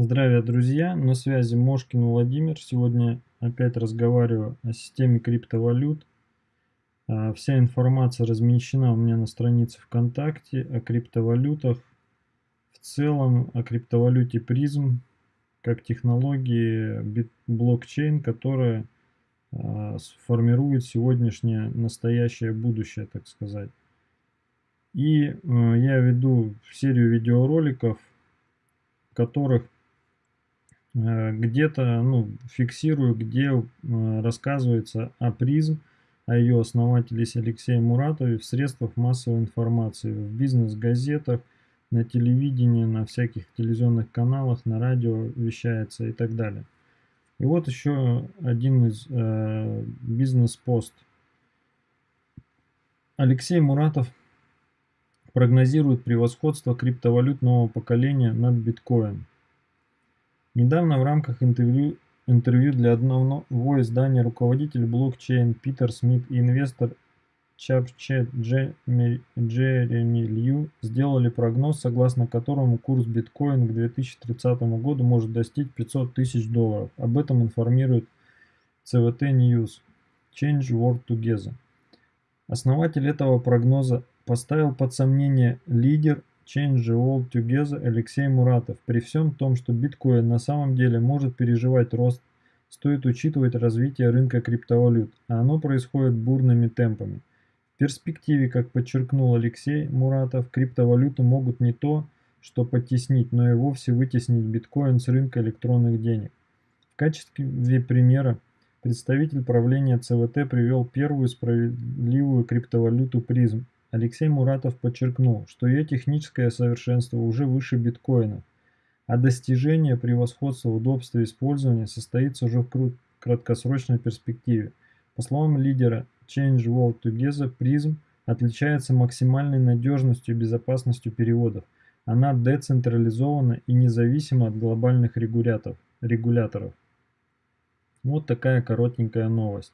Здравия, друзья! На связи Мошкин Владимир. Сегодня опять разговариваю о системе криптовалют. А, вся информация размещена у меня на странице ВКонтакте о криптовалютах. В целом о криптовалюте призм как технологии блокчейн, которая а, сформирует сегодняшнее настоящее будущее, так сказать. И э, я веду серию видеороликов, в которых где-то ну, фиксирую, где э, рассказывается о призм, о ее основателе Алексее Муратове в средствах массовой информации, в бизнес-газетах, на телевидении, на всяких телевизионных каналах, на радио вещается и так далее. И вот еще один из э, бизнес-пост. Алексей Муратов прогнозирует превосходство криптовалют нового поколения над биткоин. Недавно в рамках интервью, интервью для одного издания руководитель блокчейн Питер Смит и инвестор Чапчет Джереми Лью сделали прогноз, согласно которому курс биткоина к 2030 году может достичь 500 тысяч долларов. Об этом информирует CVT News Change World Together. Основатель этого прогноза поставил под сомнение лидер Change World Together Алексей Муратов. При всем том, что биткоин на самом деле может переживать рост, стоит учитывать развитие рынка криптовалют, а оно происходит бурными темпами. В перспективе, как подчеркнул Алексей Муратов, криптовалюты могут не то, что потеснить, но и вовсе вытеснить биткоин с рынка электронных денег. В качестве примера представитель правления ЦВТ привел первую справедливую криптовалюту призм Алексей Муратов подчеркнул, что ее техническое совершенство уже выше биткоина, а достижение превосходства в удобстве использования состоится уже в краткосрочной перспективе. По словам лидера Change World Together, призм отличается максимальной надежностью и безопасностью переводов. Она децентрализована и независима от глобальных регуляторов. Вот такая коротенькая новость.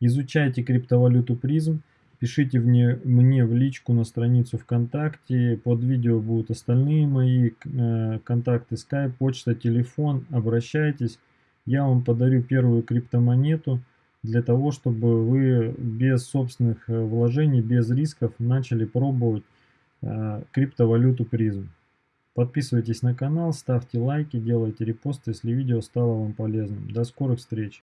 Изучайте криптовалюту призм Пишите мне, мне в личку на страницу ВКонтакте. Под видео будут остальные мои э, контакты, скайп, почта, телефон. Обращайтесь. Я вам подарю первую криптомонету для того, чтобы вы без собственных э, вложений, без рисков начали пробовать э, криптовалюту призм. Подписывайтесь на канал, ставьте лайки, делайте репосты, если видео стало вам полезным. До скорых встреч!